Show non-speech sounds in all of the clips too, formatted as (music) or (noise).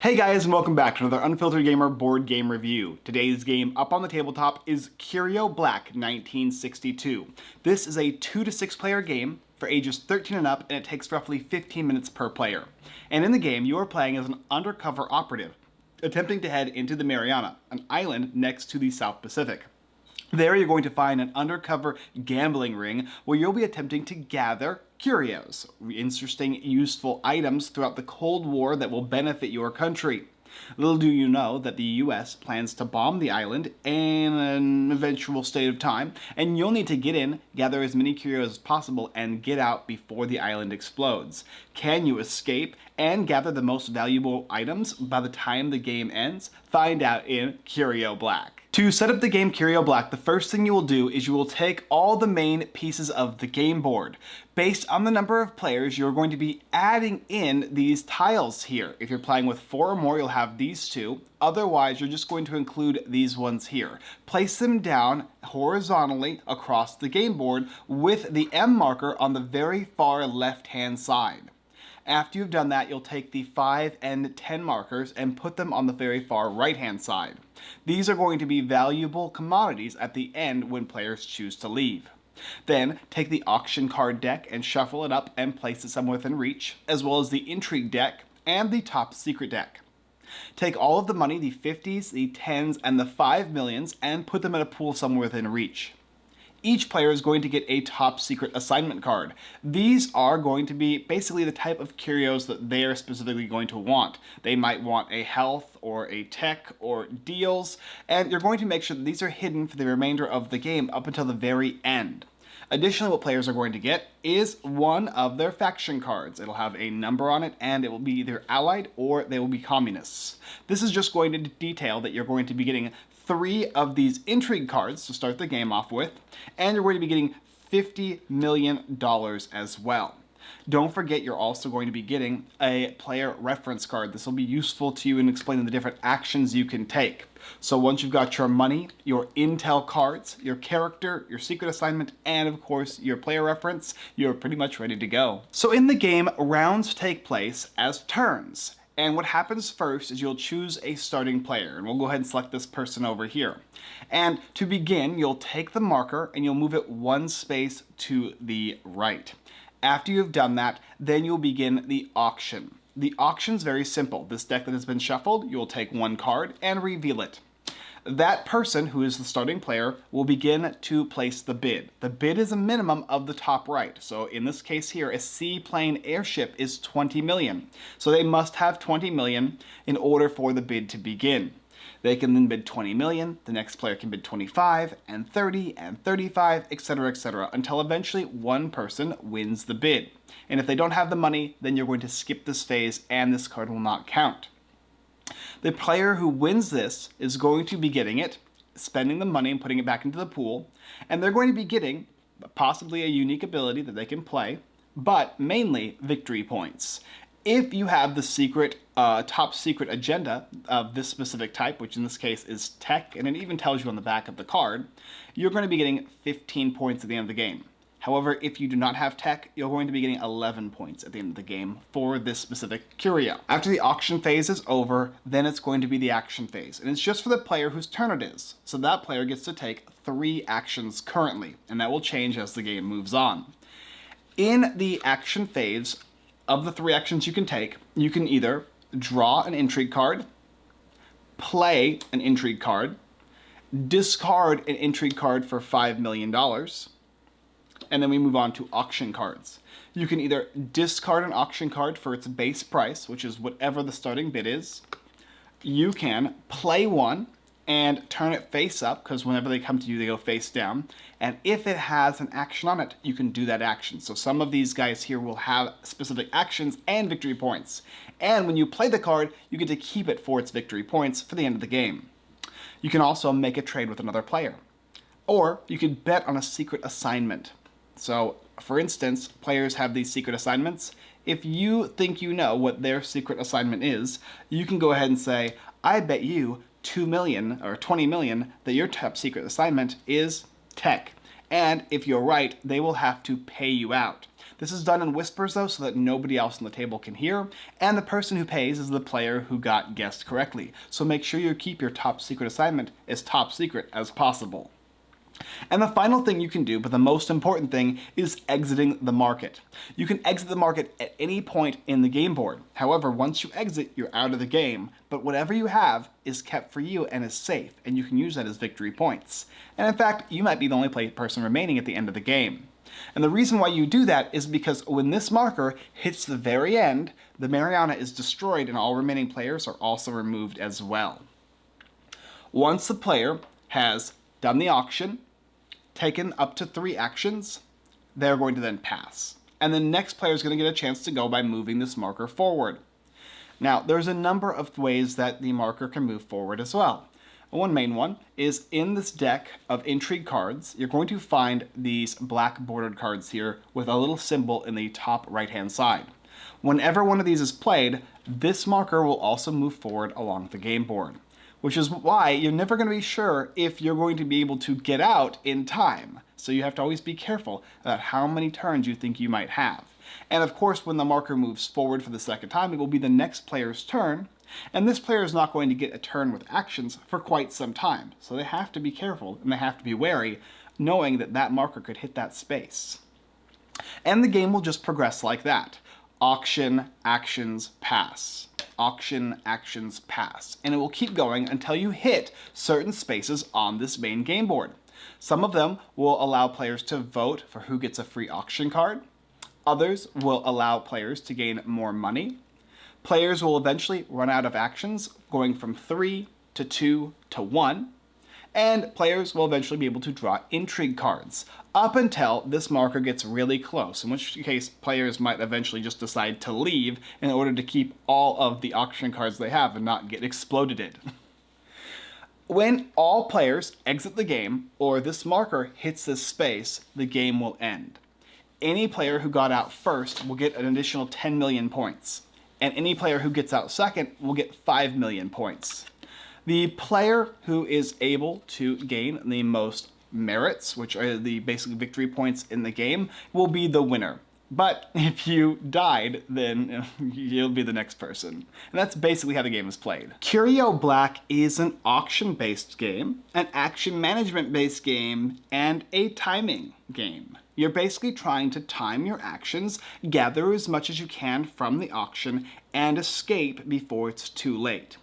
Hey guys and welcome back to another Unfiltered Gamer board game review. Today's game up on the tabletop is Curio Black 1962. This is a 2 to 6 player game for ages 13 and up and it takes roughly 15 minutes per player. And in the game you are playing as an undercover operative, attempting to head into the Mariana, an island next to the South Pacific. There you're going to find an undercover gambling ring where you'll be attempting to gather curios, interesting, useful items throughout the Cold War that will benefit your country. Little do you know that the US plans to bomb the island in an eventual state of time, and you'll need to get in, gather as many curios as possible, and get out before the island explodes. Can you escape and gather the most valuable items by the time the game ends? Find out in Curio Black. To set up the game Curio Black, the first thing you will do is you will take all the main pieces of the game board. Based on the number of players, you're going to be adding in these tiles here. If you're playing with four or more, you'll have these two. Otherwise, you're just going to include these ones here. Place them down horizontally across the game board with the M marker on the very far left-hand side. After you've done that, you'll take the 5 and 10 markers and put them on the very far right-hand side. These are going to be valuable commodities at the end when players choose to leave. Then, take the auction card deck and shuffle it up and place it somewhere within reach, as well as the intrigue deck and the top secret deck. Take all of the money, the 50s, the 10s, and the 5 millions, and put them in a pool somewhere within reach each player is going to get a top secret assignment card. These are going to be basically the type of curios that they are specifically going to want. They might want a health or a tech or deals, and you're going to make sure that these are hidden for the remainder of the game up until the very end. Additionally, what players are going to get is one of their faction cards. It'll have a number on it and it will be either allied or they will be communists. This is just going to detail that you're going to be getting three of these intrigue cards to start the game off with, and you're going to be getting $50 million as well. Don't forget you're also going to be getting a player reference card. This will be useful to you in explaining the different actions you can take. So once you've got your money, your intel cards, your character, your secret assignment, and of course your player reference, you're pretty much ready to go. So in the game, rounds take place as turns. And what happens first is you'll choose a starting player, and we'll go ahead and select this person over here. And to begin, you'll take the marker and you'll move it one space to the right. After you've done that, then you'll begin the auction. The auction's very simple. This deck that has been shuffled, you'll take one card and reveal it that person, who is the starting player, will begin to place the bid. The bid is a minimum of the top right. So in this case here, a seaplane airship is 20 million. So they must have 20 million in order for the bid to begin. They can then bid 20 million, the next player can bid 25, and 30, and 35, etc, etc, until eventually one person wins the bid. And if they don't have the money, then you're going to skip this phase and this card will not count. The player who wins this is going to be getting it, spending the money and putting it back into the pool, and they're going to be getting possibly a unique ability that they can play, but mainly victory points. If you have the secret, uh, top secret agenda of this specific type, which in this case is tech, and it even tells you on the back of the card, you're going to be getting 15 points at the end of the game. However, if you do not have tech, you're going to be getting 11 points at the end of the game for this specific curio. After the auction phase is over, then it's going to be the action phase. And it's just for the player whose turn it is. So that player gets to take three actions currently, and that will change as the game moves on. In the action phase, of the three actions you can take, you can either draw an intrigue card, play an intrigue card, discard an intrigue card for $5 million, and then we move on to auction cards. You can either discard an auction card for its base price, which is whatever the starting bid is. You can play one and turn it face up, because whenever they come to you, they go face down. And if it has an action on it, you can do that action. So some of these guys here will have specific actions and victory points. And when you play the card, you get to keep it for its victory points for the end of the game. You can also make a trade with another player. Or you can bet on a secret assignment. So for instance, players have these secret assignments. If you think you know what their secret assignment is, you can go ahead and say, I bet you 2 million or 20 million that your top secret assignment is tech. And if you're right, they will have to pay you out. This is done in whispers though so that nobody else on the table can hear, and the person who pays is the player who got guessed correctly. So make sure you keep your top secret assignment as top secret as possible. And the final thing you can do, but the most important thing, is exiting the market. You can exit the market at any point in the game board. However, once you exit, you're out of the game, but whatever you have is kept for you and is safe, and you can use that as victory points. And in fact, you might be the only person remaining at the end of the game. And the reason why you do that is because when this marker hits the very end, the Mariana is destroyed and all remaining players are also removed as well. Once the player has done the auction, taken up to three actions, they're going to then pass. And the next player is going to get a chance to go by moving this marker forward. Now, there's a number of ways that the marker can move forward as well. One main one is in this deck of intrigue cards, you're going to find these black bordered cards here with a little symbol in the top right hand side. Whenever one of these is played, this marker will also move forward along the game board which is why you're never going to be sure if you're going to be able to get out in time. So you have to always be careful about how many turns you think you might have. And of course, when the marker moves forward for the second time, it will be the next player's turn, and this player is not going to get a turn with actions for quite some time. So they have to be careful and they have to be wary, knowing that that marker could hit that space. And the game will just progress like that. Auction, actions, pass auction actions pass, and it will keep going until you hit certain spaces on this main game board. Some of them will allow players to vote for who gets a free auction card. Others will allow players to gain more money. Players will eventually run out of actions, going from 3 to 2 to 1 and players will eventually be able to draw intrigue cards, up until this marker gets really close, in which case players might eventually just decide to leave in order to keep all of the auction cards they have and not get exploded. (laughs) when all players exit the game, or this marker hits this space, the game will end. Any player who got out first will get an additional 10 million points, and any player who gets out second will get 5 million points. The player who is able to gain the most merits, which are the basic victory points in the game, will be the winner. But (laughs) if you died, then (laughs) you'll be the next person. And that's basically how the game is played. Curio Black is an auction-based game, an action management-based game, and a timing game. You're basically trying to time your actions, gather as much as you can from the auction, and escape before it's too late.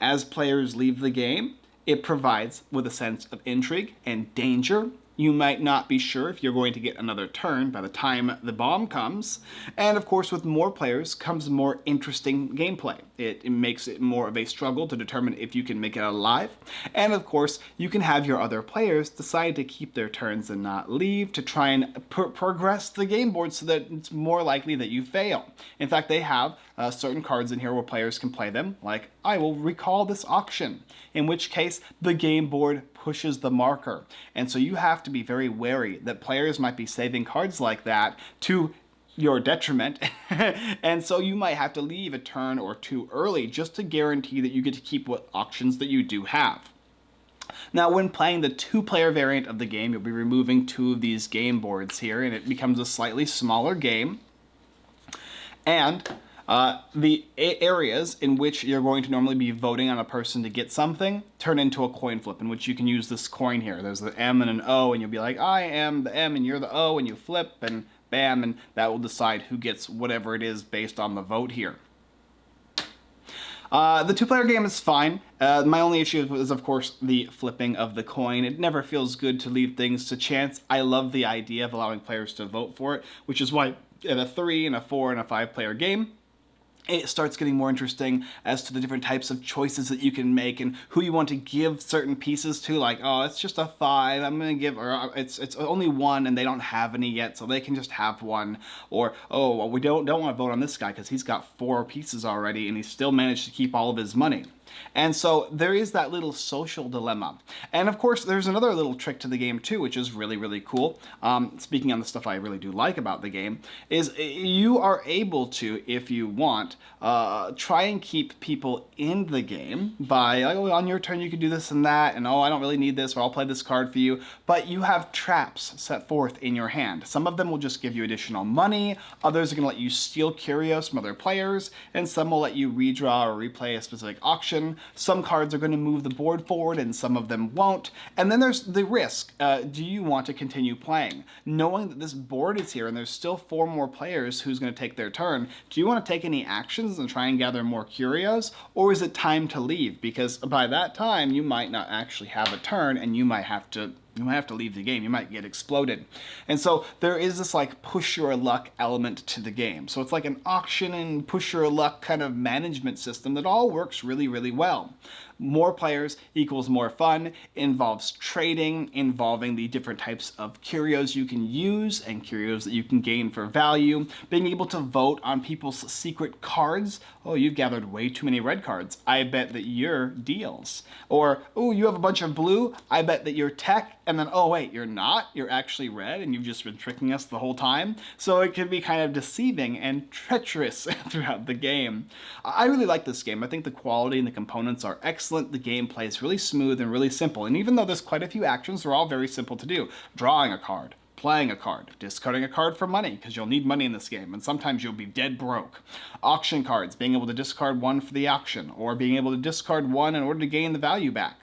As players leave the game, it provides with a sense of intrigue and danger you might not be sure if you're going to get another turn by the time the bomb comes. And of course, with more players comes more interesting gameplay. It, it, makes it more of a struggle to determine if you can make it alive. And of course, you can have your other players decide to keep their turns and not leave to try and pr progress the game board so that it's more likely that you fail. In fact, they have uh, certain cards in here where players can play them, like I will recall this auction, in which case the game board pushes the marker. And so you have to be very wary that players might be saving cards like that to your detriment (laughs) and so you might have to leave a turn or two early just to guarantee that you get to keep what auctions that you do have. Now when playing the two-player variant of the game, you'll be removing two of these game boards here and it becomes a slightly smaller game. And uh, the areas in which you're going to normally be voting on a person to get something turn into a coin flip in which you can use this coin here. There's the M and an O and you'll be like, I am the M and you're the O and you flip and bam and that will decide who gets whatever it is based on the vote here. Uh, the two-player game is fine. Uh, my only issue is, of course, the flipping of the coin. It never feels good to leave things to chance. I love the idea of allowing players to vote for it, which is why in a three, and a four, and a five-player game, it starts getting more interesting as to the different types of choices that you can make and who you want to give certain pieces to like oh it's just a five I'm gonna give or uh, it's it's only one and they don't have any yet so they can just have one. Or oh well we don't don't want to vote on this guy because he's got four pieces already and he still managed to keep all of his money And so there is that little social dilemma. And of course, there's another little trick to the game too, which is really, really cool. Um, speaking on the stuff I really do like about the game, is you are able to, if you want, uh, try and keep people in the game by, oh, on your turn you can do this and that, and oh, I don't really need this, or I'll play this card for you. But you have traps set forth in your hand. Some of them will just give you additional money, others are going to let you steal curios from other players, and some will let you redraw or replay a specific auction. Some cards are going to move the board forward and some of them won't. And then there's the risk. Uh, do you want to continue playing? Knowing that this board is here and there's still four more players who's going to take their turn, do you want to take any actions and try and gather more curios? Or is it time to leave? Because by that time, you might not actually have a turn and you might have to you might have to leave the game. You might get exploded. And so there is this like push your luck element to the game. So it's like an auction and push your luck kind of management system that all works really, really well. More players equals more fun, involves trading, involving the different types of curios you can use and curios that you can gain for value, being able to vote on people's secret cards. Oh, you've gathered way too many red cards. I bet that you're deals. Or, oh, you have a bunch of blue. I bet that you're tech. And then, oh, wait, you're not. You're actually red and you've just been tricking us the whole time. So it can be kind of deceiving and treacherous (laughs) throughout the game. I really like this game. I think the quality and the components are excellent. The gameplay is really smooth and really simple. And even though there's quite a few actions, they're all very simple to do. Drawing a card, playing a card, discarding a card for money, because you'll need money in this game, and sometimes you'll be dead broke. Auction cards, being able to discard one for the auction, or being able to discard one in order to gain the value back.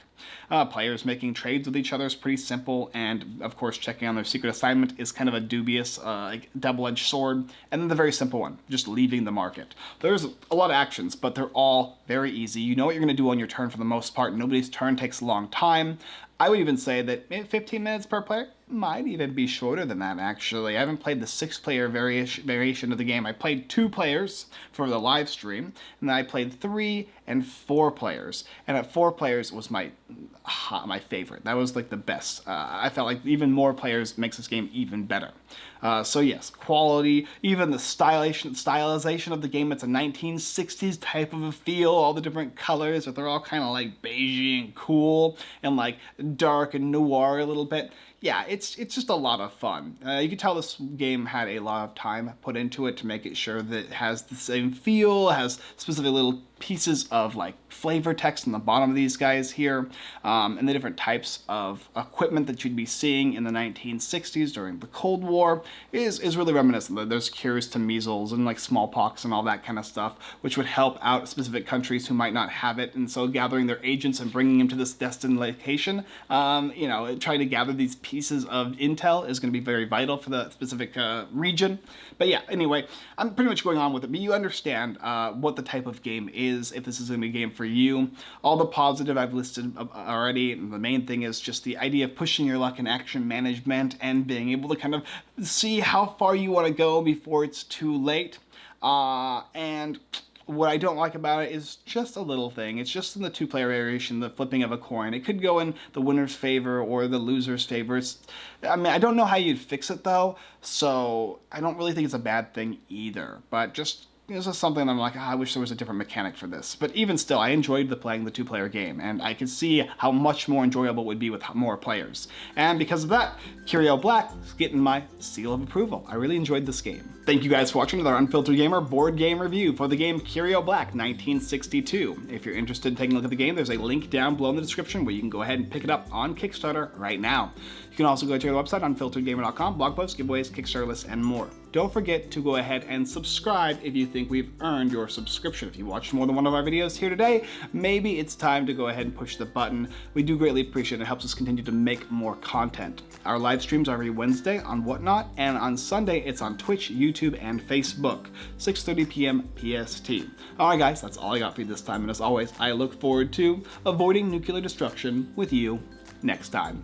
Uh, players making trades with each other is pretty simple, and of course checking on their secret assignment is kind of a dubious uh, like double-edged sword. And then the very simple one, just leaving the market. There's a lot of actions, but they're all very easy. You know what you're going to do on your turn for the most part. Nobody's turn takes a long time. I would even say that 15 minutes per player might even be shorter than that actually. I haven't played the six player variation variation of the game. I played two players for the live stream and then I played three and four players. And at four players was my my favorite. That was like the best. Uh, I felt like even more players makes this game even better. Uh, so yes, quality, even the stylization, stylization of the game, it's a 1960s type of a feel, all the different colors, but they're all kind of like beigey and cool and like dark and noir a little bit yeah, it's it's just a lot of fun. Uh, you can tell this game had a lot of time put into it to make it sure that it has the same feel, has specific little pieces of like flavor text on the bottom of these guys here, um, and the different types of equipment that you'd be seeing in the 1960s during the Cold War is, is really reminiscent. There's cures to measles and like smallpox and all that kind of stuff, which would help out specific countries who might not have it. And so gathering their agents and bringing them to this destined location, um, you know, trying to gather these pieces of intel is going to be very vital for the specific uh, region. But yeah, anyway, I'm pretty much going on with it, but you understand uh, what the type of game is, if this is going to be a game for you. All the positive I've listed already, the main thing is just the idea of pushing your luck in action management and being able to kind of see how far you want to go before it's too late. Uh, and what I don't like about it is just a little thing. It's just in the two-player variation, the flipping of a coin. It could go in the winner's favor or the loser's favor. It's, I mean, I don't know how you'd fix it though, so I don't really think it's a bad thing either. But just this is something I'm like, oh, I wish there was a different mechanic for this. But even still, I enjoyed the playing the two-player game, and I could see how much more enjoyable it would be with more players. And because of that, Curio Black is getting my seal of approval. I really enjoyed this game. Thank you guys for watching another Unfiltered Gamer board game review for the game Curio Black 1962. If you're interested in taking a look at the game, there's a link down below in the description where you can go ahead and pick it up on Kickstarter right now. You can also go to our website, unfilteredgamer.com, blog posts, giveaways, Kickstarter lists, and more. Don't forget to go ahead and subscribe if you think we've earned your subscription. If you watched more than one of our videos here today, maybe it's time to go ahead and push the button. We do greatly appreciate it. It helps us continue to make more content. Our live streams are every Wednesday on Whatnot, and on Sunday it's on Twitch, YouTube, and Facebook, 6.30 p.m. PST. Alright guys, that's all I got for you this time, and as always, I look forward to avoiding nuclear destruction with you next time.